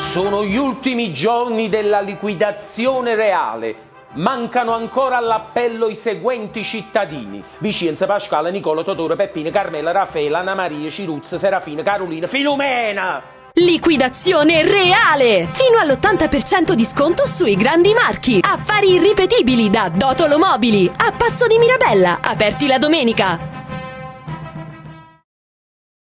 Sono gli ultimi giorni della liquidazione reale. Mancano ancora all'appello i seguenti cittadini: Vicenza, Pasquale, Nicola, Totoro, Peppino, Carmela, Raffaele, Anna Maria, Ciruzza, Serafina, Carolina, Filumena! Liquidazione reale! Fino all'80% di sconto sui grandi marchi. Affari irripetibili da Dotolo Mobili. A Passo di Mirabella. Aperti la domenica.